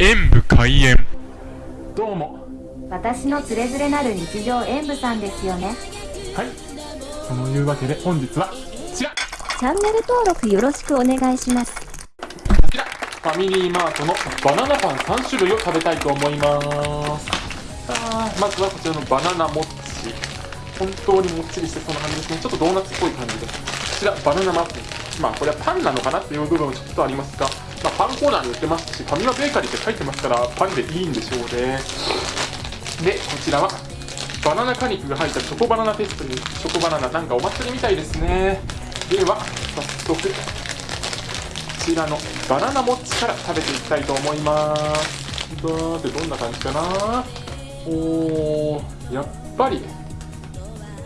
演武開演。どうも。私のつれづれなる日常演舞さんですよね。はい。そのいうわけで本日はこちら。チャンネル登録よろしくお願いします。こちら。ファミリーマートのバナナパン3種類を食べたいと思います。さあまずはこちらのバナナモッチ。本当にもっちりしてそうな感じですね。ちょっとドーナツっぽい感じで。すこちらバナナマフィンまあこれはパンなのかなっていう部分もちょっとありますが、まあ、パンコーナーに売ってますしファミマベーカリーって書いてますからパンでいいんでしょうね。でこちらはバナナ果肉が入ったチョコバナナテストにチョコバナナなんかお祭りみたいですね。では早速こちらのバナナモッチから食べていきたいと思います。だーってどんな感じかな。おーやっぱり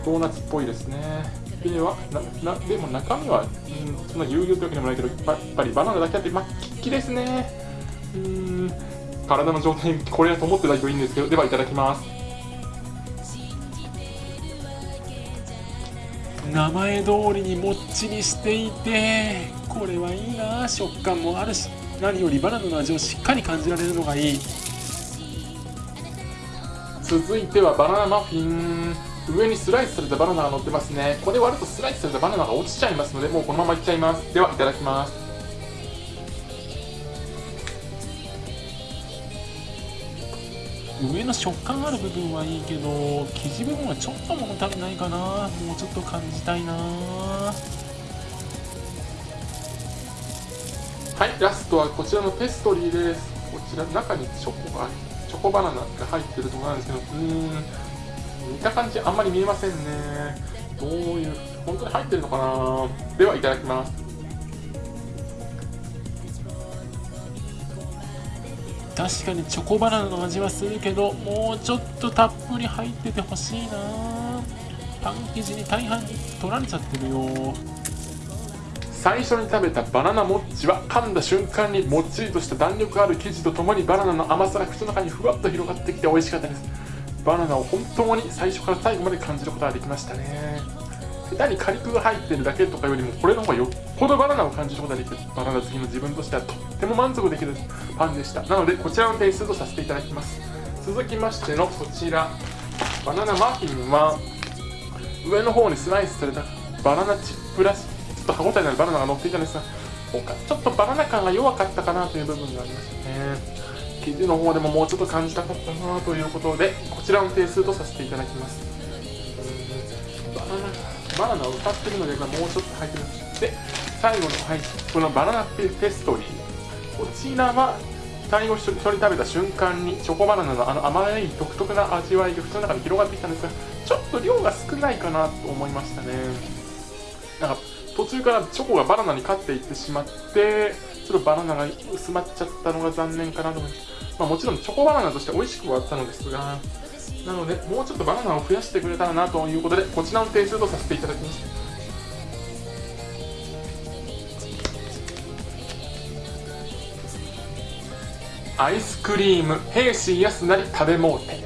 ドーナツっぽいですね。ではななでも中身は、うん、そんな有料というわけでもないけどやっぱりバナナだけあってまあキッキですね。うーん体の状態これだと思ってないといいんですけどではいただきます。名前通りにもっちりしていてこれはいいな。食感もあるし何よりバナナの味をしっかり感じられるのがいい。続いてはバナナマフィン上にスライスされたバナナが乗ってますね。これ割るとスライスされたバナナが落ちちゃいますのでもうこのままいっちゃいます。ではいただきます。上の食感ある部分はいいけど生地部分はちょっと物足りないかな。もうちょっと感じたいな。はいラストはこちらのペストリーです。こちら中にチョコがチョコバナナが入ってるところなんですけどうーん見た感じあんまり見えませんね。どういう本当に入ってるのかな。ではいただきます。確かにチョコバナナの味はするけどもうちょっとたっぷり入っててほしいな。パン生地に大半取られちゃってるよ。最初に食べたバナナモッチは噛んだ瞬間にもっちりとした弾力ある生地とともにバナナの甘さが口の中にふわっと広がってきて美味しかったです。バナナを本当に最初から最後まで感じることができましたね。下手に果肉が入ってるだけとかよりもこれの方がよっぽどバナナを感じることができるバナナ好きの自分としてはとっても満足できるパンでした。なのでこちらの点数とさせていただきます。続きましてのこちら。バナナマフィンは上の方にスライスされたバナナチップらしちょっと歯応えのあるバナナが乗っていたんですがちょっとバナナ感が弱かったかなという部分がありましたね。生地の方でももうちょっと感じたかったなということでこちらの点数とさせていただきます。バナナバナナを歌ってるので、まあ、もうちょっと入ってるで最後の、はい、このバナナペストリー。こちらは最後一人食べた瞬間にチョコバナナのあの甘い独特な味わいが口の中に広がってきたんですがちょっと量が少ないかなと思いましたね。なんか途中からチョコがバナナに勝っていってしまってちょっとバナナが薄まっちゃったのが残念かなと思います、まあ、もちろんチョコバナナとして美味しくはあったのですがなのでもうちょっとバナナを増やしてくれたらなということでこちらの点数とさせていただきます。アイスクリーム兵士安なり食べもうて。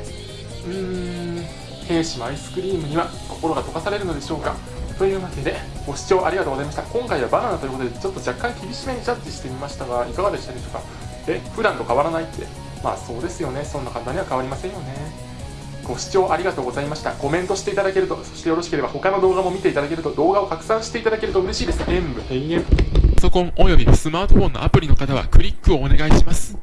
うーん兵士もアイスクリームには心が溶かされるのでしょうか。というわけでご視聴ありがとうございました今回はバナナということでちょっと若干厳しめにジャッジしてみましたがいかがでしたでしょうか？え普段と変わらないってまあそうですよねそんな簡単には変わりませんよねご視聴ありがとうございました。コメントしていただけると、そしてよろしければ他の動画も見ていただけると、動画を拡散していただけると嬉しいです。演武閉園。パソコンおよびスマートフォンのアプリの方はクリックをお願いします。